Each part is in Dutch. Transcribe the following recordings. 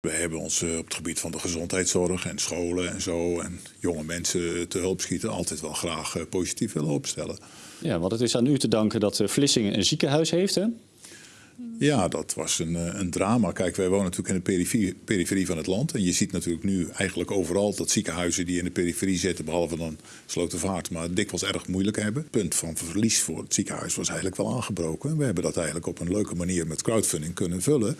We hebben ons eh, op het gebied van de gezondheidszorg en scholen en zo... en jonge mensen te hulp schieten altijd wel graag eh, positief willen opstellen. Ja, want het is aan u te danken dat eh, Vlissingen een ziekenhuis heeft, hè? Ja, dat was een, eh, een drama. Kijk, wij wonen natuurlijk in de periferie, van het land. En je ziet natuurlijk nu eigenlijk overal dat ziekenhuizen die in de periferie zitten, behalve dan Slotervaart, maar dikwijls erg moeilijk hebben. Het punt van verlies voor het ziekenhuis was eigenlijk wel aangebroken. We hebben dat eigenlijk op een leuke manier met crowdfunding kunnen vullen.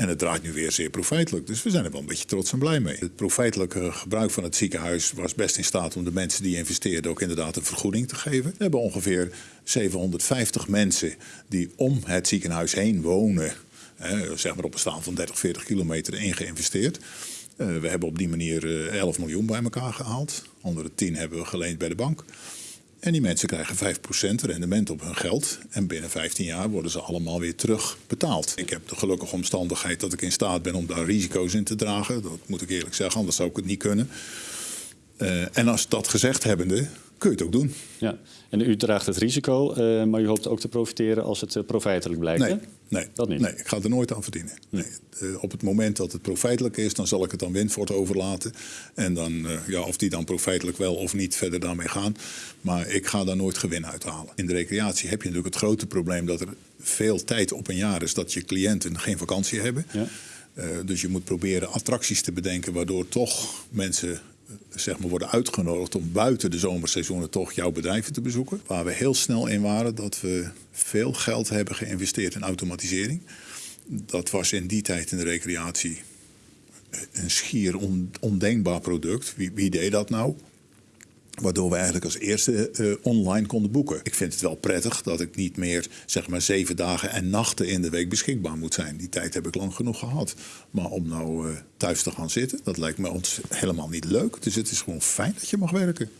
En het draait nu weer zeer profijtelijk. Dus we zijn er wel een beetje trots en blij mee. Het profijtelijke gebruik van het ziekenhuis was best in staat om de mensen die investeerden ook inderdaad een vergoeding te geven. We hebben ongeveer 750 mensen die om het ziekenhuis heen wonen. Zeg maar op een staan van 30, 40 kilometer in geïnvesteerd. Uh, we hebben op die manier uh, 11 miljoen bij elkaar gehaald. Andere 10 hebben we geleend bij de bank. En die mensen krijgen 5% rendement op hun geld. En binnen 15 jaar worden ze allemaal weer terugbetaald. Ik heb de gelukkige omstandigheid dat ik in staat ben om daar risico's in te dragen. Dat moet ik eerlijk zeggen, anders zou ik het niet kunnen. Uh, en als dat gezegd hebbende, kun je het ook doen. Ja, en u draagt het risico, uh, maar u hoopt ook te profiteren als het uh, profijtelijk blijkt, nee, hè? Nee, dat niet. Nee, ik ga er nooit aan verdienen. Nee. Uh, op het moment dat het profijtelijk is, dan zal ik het aan Windvoort overlaten. En dan, ja, of die dan profijtelijk wel of niet verder daarmee gaan. Maar ik ga daar nooit gewin uithalen. In de recreatie heb je natuurlijk het grote probleem dat er veel tijd op een jaar is dat je cliënten geen vakantie hebben. Ja. dus je moet proberen attracties te bedenken waardoor toch mensen zeg maar, worden uitgenodigd om buiten de zomerseizoenen toch jouw bedrijven te bezoeken. Waar we heel snel in waren dat we veel geld hebben geïnvesteerd in automatisering. Dat was in die tijd in de recreatie een schier ondenkbaar product. Wie, wie deed dat nou? Waardoor we eigenlijk als eerste eh, online konden boeken. Ik vind het wel prettig dat ik niet meer zeg maar zeven dagen en nachten in de week beschikbaar moet zijn. Die tijd heb ik lang genoeg gehad. Maar om nou eh, thuis te gaan zitten, dat lijkt me ons helemaal niet leuk. Dus het is gewoon fijn dat je mag werken.